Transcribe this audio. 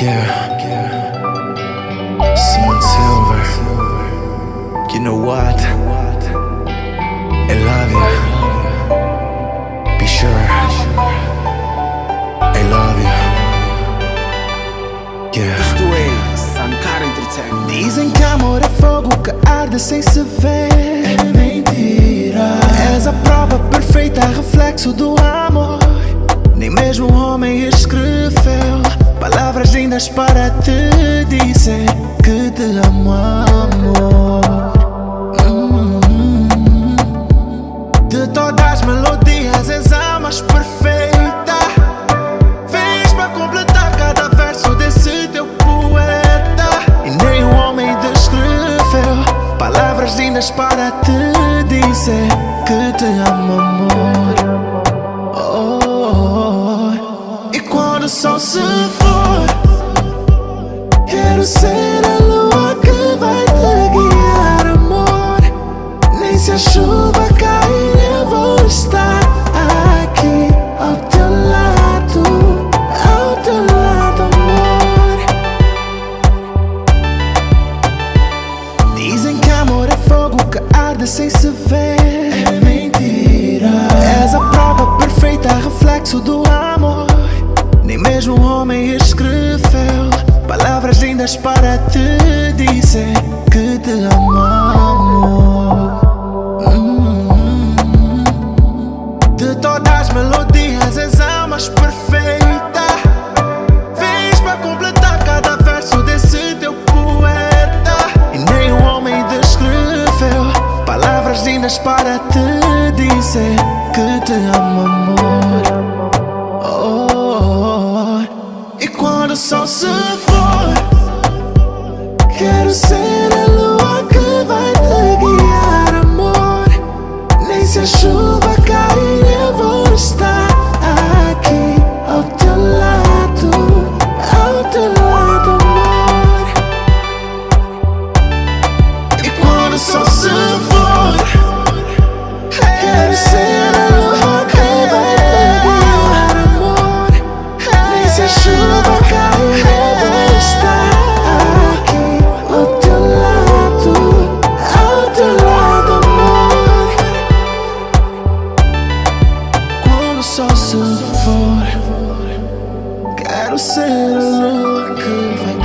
Yeah. Simon Silver. You know what? I love you. Be sure. I love you. Yeah. É. Dizem que amor é fogo que arde sem se ver. É mentira. És a prova perfeita, reflexo do amor. Nem mesmo um homem escreveu palavras lindas para te dizer que te amo, amor. De todas as melodias, és a mais perfeita. Vens para completar cada verso desse teu poeta. E nem um homem descreveu palavras lindas para te dizer que te amo, amor. Oh, oh, oh. E quando o sol se for, quero ser a lua que vai te guiar, amor. Nem se a chuva cair, eu vou estar aqui ao teu lado, ao teu lado, amor. Dizem que amor é fogo que arde sem se ver. É mentira. És a prova perfeita, reflexo do amor. Nem mesmo um homem escreveu palavras lindas para te dizer que te amo, amor. De todas as melodias, és a mais perfeita. Vens para completar cada verso desse teu poeta. E nem um homem descreveu palavras lindas para te dizer que te amo, amor. Oh, oh, oh. E quando o sol se ser a lua que vai te guiar, amor. Nem se a chuva cair, eu vou estar aqui ao teu lado, ao teu lado, amor. E quando o sol I'd have said I know I